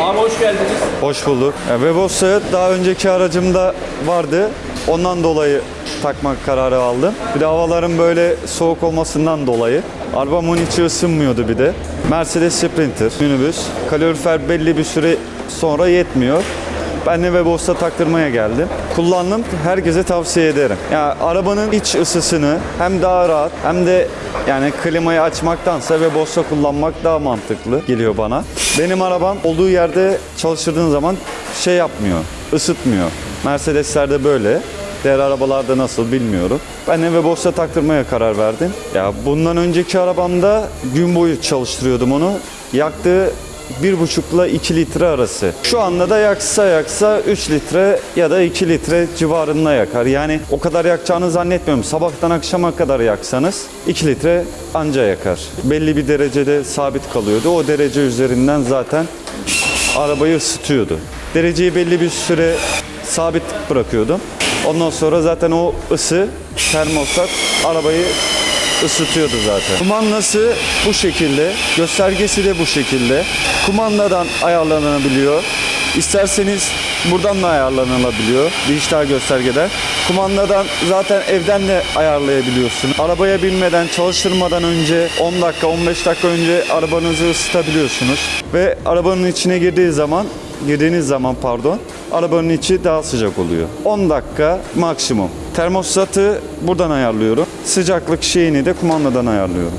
Abi hoş geldiniz. Hoş bulduk. Ya, Webos'u daha önceki aracımda vardı. Ondan dolayı takmak kararı aldım. Bir de havaların böyle soğuk olmasından dolayı. Arabamın içi ısınmıyordu bir de. Mercedes Sprinter, minibüs. Kalorifer belli bir süre sonra yetmiyor. Ben de Webos'ta taktırmaya geldim. Kullandım. Herkese tavsiye ederim. Ya arabanın iç ısısını hem daha rahat hem de yani klimayı açmaktansa Webos'ta kullanmak daha mantıklı geliyor bana. Benim arabam olduğu yerde çalıştırdığın zaman şey yapmıyor, ısıtmıyor. Mercedes'lerde böyle. Diğer arabalarda nasıl bilmiyorum. Ben de Webos'ta taktırmaya karar verdim. Ya bundan önceki arabamda gün boyu çalıştırıyordum onu. Yaktığı 1,5 ile 2 litre arası. Şu anda da yaksa yaksa 3 litre ya da 2 litre civarında yakar. Yani o kadar yakacağını zannetmiyorum. Sabahtan akşama kadar yaksanız 2 litre anca yakar. Belli bir derecede sabit kalıyordu. O derece üzerinden zaten arabayı ısıtıyordu. Dereceyi belli bir süre sabit bırakıyordum. Ondan sonra zaten o ısı termostat arabayı ısıtıyordu zaten. Kumandası bu şekilde, göstergesi de bu şekilde. Kumandadan ayarlanabiliyor. İsterseniz buradan da ayarlanabiliyor dijital göstergeden. Kumandadan zaten evden de ayarlayabiliyorsun. Arabaya binmeden, çalıştırmadan önce 10 dakika, 15 dakika önce arabanızı ısıtabiliyorsunuz. Ve arabanın içine girdiği zaman girdiğiniz zaman pardon arabanın içi daha sıcak oluyor. 10 dakika maksimum. Termostatı buradan ayarlıyorum. Sıcaklık şeyini de kumandadan ayarlıyorum.